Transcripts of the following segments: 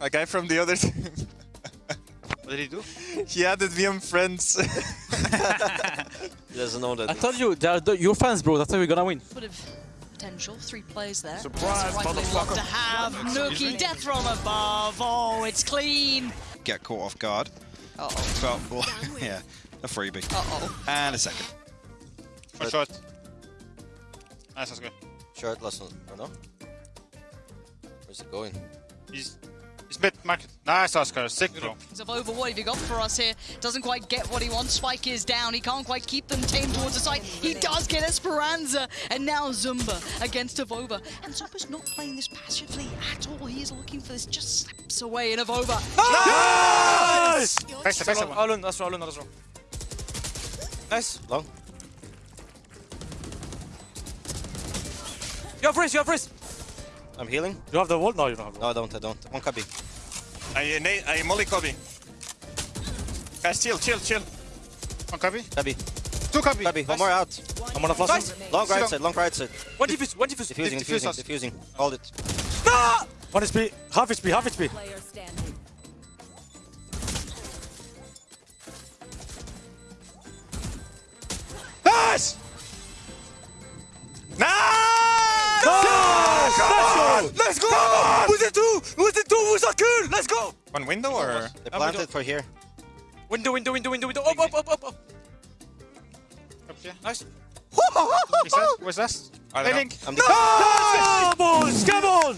a guy from the other team. What did he do? he added me on friends. He doesn't know that. I told you, they are the, your fans, bro. That's how we're gonna win. Bit of potential. Three players there. Surprise, That's a rifling lock motherfucker. to have. Nukkye, death from above. Oh, it's clean. get caught off guard. Uh oh. But, well, yeah, a freebie. Uh oh. And a second. Short, short. Nice, that's good. Short lesson, or no? Where's it going? He's, he's mid market. Nice, Oscar. Sick, bro. Of over, what have you got for us here? Doesn't quite get what he wants. Spike is down. He can't quite keep them tamed towards the side. He does get Esperanza. And now zombs against Avova. And zombs's not playing this passively at all. He is looking for this. Just slips away in Avova. Nice! Face, face, one. Alun, that's wrong, Alun, that's wrong. Nice. Long? You have race, you have race. I'm healing? You have the wall? No, you don't have the No. I don't, I don't. One cubby. I, na- I molly Kobe. Guys, chill, chill, chill. One copy. Cubby. Two copy. Cubby, one more out. I'm on a flash. Nice. Nice. Long Sit right down. side, long right side. One defuse, one defuse. Diffusing, Diffuse diffusing, us. diffusing. Hold it. Ah! One HP, half HP, half HP. Let's go! One window or? They oh planted for here. Window, window, window, window, window. Up, up, up, up, up. Up here. Nice. He said, where's that? I don't know. Landing. I'm the Come on,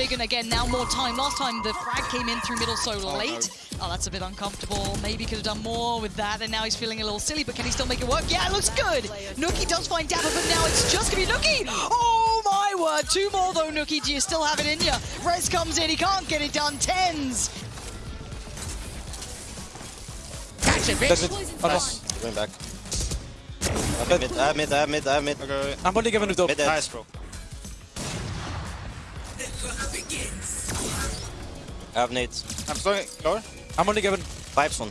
That's the big one again. Now more time. Last time the frag came in through middle so oh, late. Oh, that's a bit uncomfortable. Maybe could have done more with that. And now he's feeling a little silly, but can he still make it work? Yeah, it looks good. Nukkye does find dapr, but now it's just gonna be Nukkye. Oh my word. Two more though, Nukkye. Do you still have it in you? Rez comes in. He can't get it done. TenZ. Catch That's bitch. it. Oh, nice. Going back. I have mid, I have mid, I have mid, I have mid. Okay. I'm only giving it up. Mid dead. Nice, bro. I have nades. I'm slowing lower. I'm only giving. Pipes one.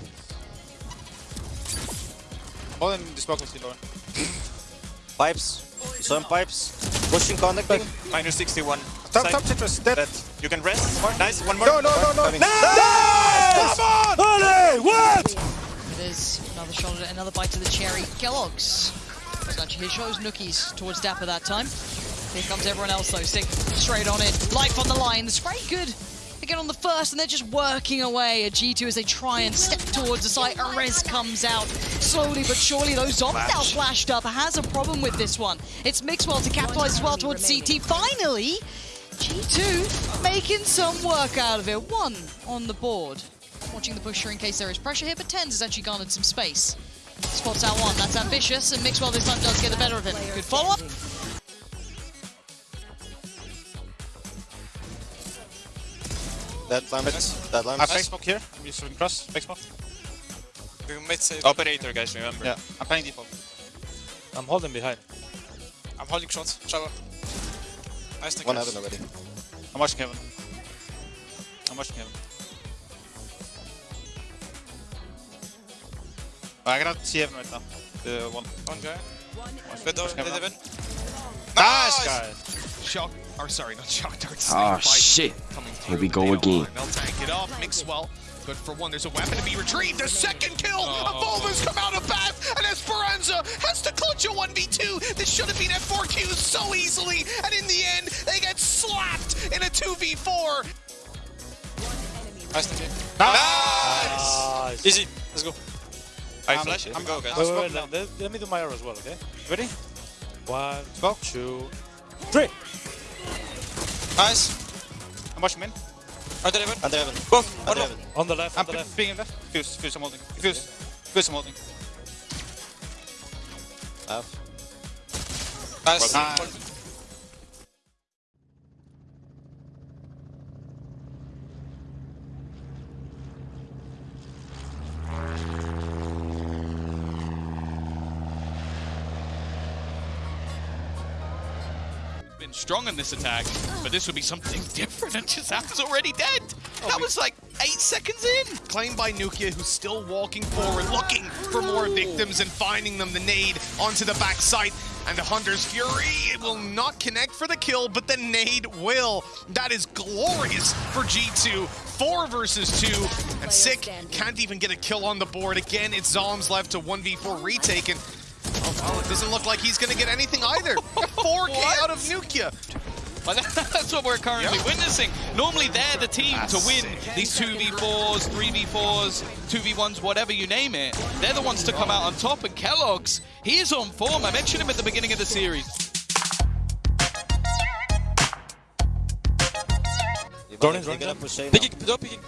More than the smoke was still lower. Pipes. Some pipes. Pushing connecting. Minus 61. Top, Side. top citrus, dead. Dead. You can rest. Nice. One more. No, no, no, no. Coming. Nice! Come on! Ollie, what? It is another shot at another bite to the cherry. keloqz. So actually, he shows Nookies towards dapr that time. Here comes everyone else though, stick straight on it. Life on the line. It's very good. They get on the first and they're just working away at G2 as they try and step towards the site. Arez comes out slowly but surely. Those Zombs now flashed up. Has a problem with this one. It's Mixwell to capitalize as well towards CT. Finally, G2 making some work out of it. One on the board. Watching the pusher in case there is pressure here, but TenZ has actually garnered some space. Spots out one, that's ambitious, and Mixwell this time does get the better of him. Good follow-up. Dead lamps. Dead I lamps. smoke here. I'm using cross. Fake smoke. Operator, guys, remember. Yeah, I'm playing default. I'm holding behind. I'm holding shot. Shower. Nice One heaven already. I'm watching heaven. I'm watching heaven. I cannot see heaven right now. The one. One guy. One Mid door. Come Mid heaven. Nice, guys. Shock, or sorry, not shock darts. Oh shit. Here we go They again. They'll tank it up. Mixwell, good for one. There's a weapon to be retrieved. A second kill. Evolvers oh. come out of bath, and Esperanza has to clutch a 1v2. This should have been at 4Q so easily, and in the end, they get slapped in a 2v4. Nice to see. Nice. Easy. Let's go. I I'm- flash it. I'm- go, guys. Wait, wait, wait. Let, let- let me do my arrow as well, okay? Ready? One, Smoke. two, three. Nice. I'm watching min. Under heaven. Under heaven. Boom. One Under heaven. On the left, I'm on the left. being left. Fuse, fuse, I'm holding. Fuse. Fuse, I'm holding. Half. Nice. Nice. Been strong in this attack, but this would be something different. And Chizap's already dead. Oh, that was like eight seconds in. Claimed by Nukkye, who's still walking forward, looking for more victims and finding them the nade onto the backside. And the Hunter's Fury it will not connect for the kill, but the nade will. That is glorious for G2. Four versus two, and Sick can't even get a kill on the board. Again, it's Zom's left to 1v4 retake, and oh, well, it doesn't look like he's going to get anything either. 4k out of Nukkye. Well, that's what we're currently Yeah. witnessing. Normally, they're the team to win these 2v4s, 3v4s, 2v1s, whatever you name it. They're the ones to come out on top, and keloqz, he is on form. I mentioned him at the beginning of the series. They're gonna push Picking, no picking.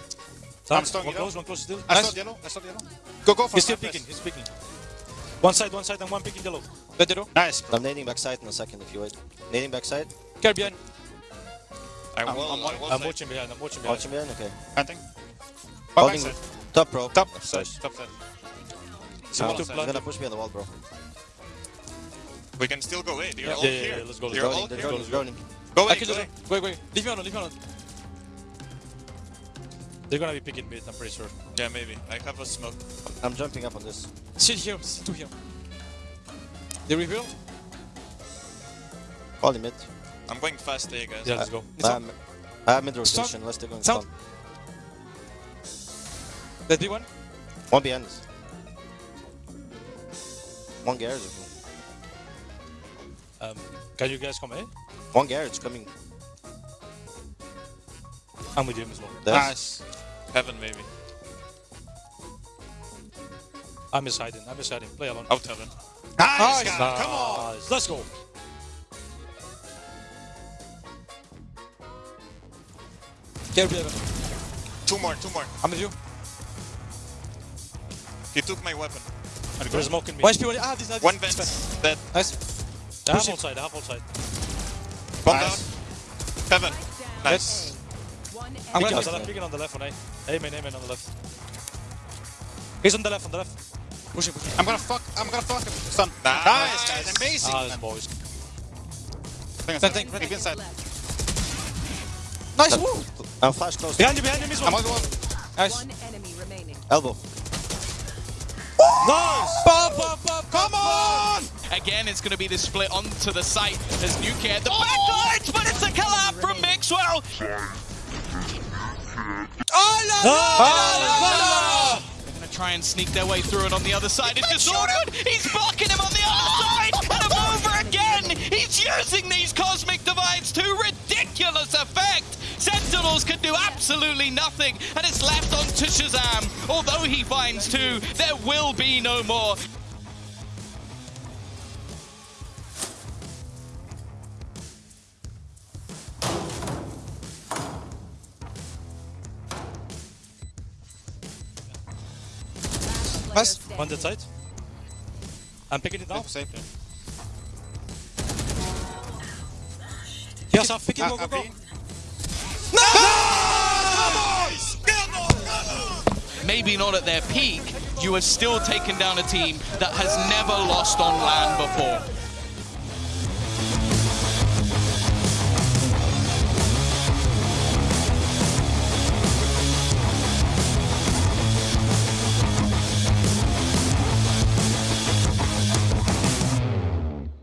I'm stone One close, one close still. I Nice. saw yellow. I saw yellow. Go, go for He's it. still picking, he's picking. One side, one side, and one picking yellow. Let it go. Nice, bro. I'm nading backside in a second if you wait. Nading backside. Care behind. I I'm will. on- I on- will I'm say- watching behind, I'm watching behind. Watching behind, okay. Planting. One Holding backside. top bro. Top. Sorry. Side. Top side. So I'm gonna push me on the wall, bro. We can still go A. They're Yeah, all yeah, here. yeah, let's go, let's They're go. all Droning, they're here. droning, droning. Go I A. can Go just A. wait, wait. Leave me on, leave me on. They're gonna be picking mid, I'm pretty sure. Yeah, maybe. I have a smoke. I'm jumping up on this. Sit here, sit two here. They reveal. Call him mid. I'm going fast A, guys. Yeah, let's go. It's I have mid Stop. rotation unless they're going Sound. stun. Let be one. One behind us. One garage. Um, can you guys come in? One garage coming. I'm with him as well. There's Nice. Heaven, maybe. I'm just hiding, I'm just hiding. Play alone. Out heaven. Nice, Nice. guy. Come on. Let's go. Care behind. Two more, two more. I'm with you. He took my weapon. They're smoking me. One HP, one. Ah, this is One vent. Dead. Nice. I have push it. outside, I have outside. One Nice. down. Heaven. Nice. I'm Picking gonna on the left, picking on the left on A. Amen, amen on the left. He's on the left, on the left. push it, push it. I'm gonna fuck. I'm gonna fuck him. Stun. Nice. Nice, guys. Amazing. Nice, boys. Thing Thank- inside. thank- Keep inside. Nice, woo! I'm flash close. Behind you, behind you, Miss I'm one. on the wall. Nice. enemy remaining. Elbow. Nice! Pop, pop, pop, Come on! Again, it's going to be the split onto the site as Nukkye at the oh! backlights, but it's a collab from Mixwell. Oh, They're going to try and sneak their way through it on the other side. It's disordered. He's blocking him on the other side. And over again. He's using these cosmic divides to ridiculous effect. Sentinels can do absolutely nothing, and it's left on to ShahZaM. Although he finds two, there will be no more. Nice. On that side. I'm picking it now. Safe, safe. Yes, I'm picking, go, Ah, go, go. ah, maybe not at their peak, you have still taken down a team that has never lost on LAN before.